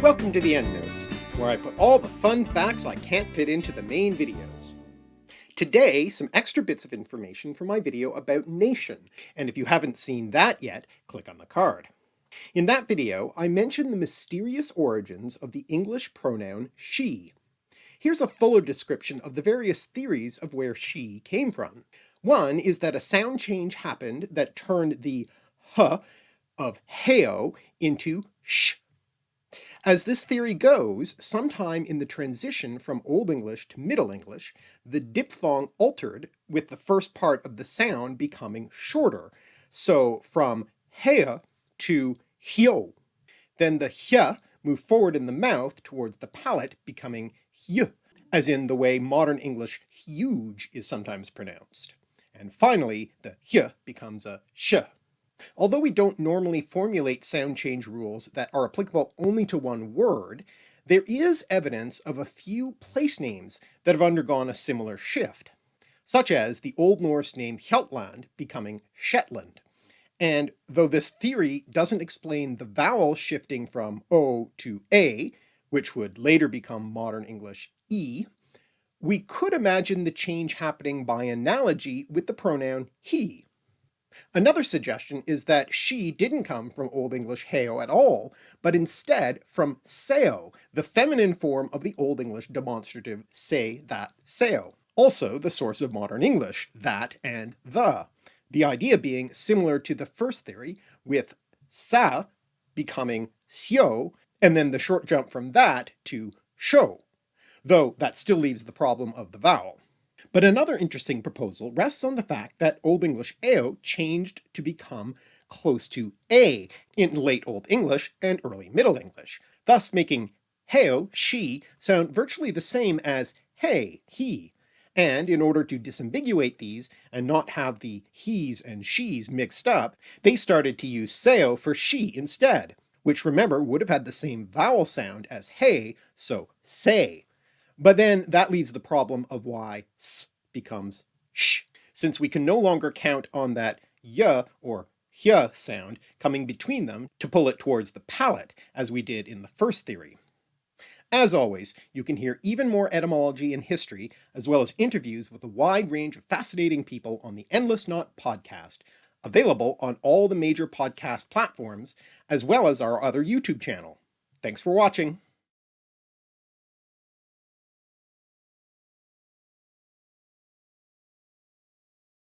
Welcome to the EndNotes, where I put all the fun facts I can't fit into the main videos. Today, some extra bits of information for my video about nation, and if you haven't seen that yet, click on the card. In that video, I mentioned the mysterious origins of the English pronoun she. Here's a fuller description of the various theories of where she came from. One is that a sound change happened that turned the h of heo into sh as this theory goes, sometime in the transition from Old English to Middle English, the diphthong altered with the first part of the sound becoming shorter, so from hea to hyo. Then the hy moved forward in the mouth towards the palate becoming hy, as in the way modern English huge is sometimes pronounced. And finally the hy becomes a sh. Although we don't normally formulate sound change rules that are applicable only to one word, there is evidence of a few place names that have undergone a similar shift, such as the Old Norse name Hjaltland becoming Shetland. And though this theory doesn't explain the vowel shifting from O to A, which would later become modern English E, we could imagine the change happening by analogy with the pronoun he, Another suggestion is that she didn't come from Old English heo at all, but instead from seo, the feminine form of the Old English demonstrative say, that, seo. Also the source of modern English, that and the, the idea being similar to the first theory, with sa becoming sio, and then the short jump from that to sho, though that still leaves the problem of the vowel. But another interesting proposal rests on the fact that Old English eo changed to become close to a in late Old English and early Middle English, thus making heo, she, sound virtually the same as hey, he, and in order to disambiguate these and not have the he's and she's mixed up, they started to use seo for she instead, which remember would have had the same vowel sound as hey, so say, but then that leaves the problem of why s becomes sh, since we can no longer count on that y or hy sound coming between them to pull it towards the palate, as we did in the first theory. As always, you can hear even more etymology and history, as well as interviews with a wide range of fascinating people on the Endless Knot podcast, available on all the major podcast platforms, as well as our other YouTube channel. Thanks for watching!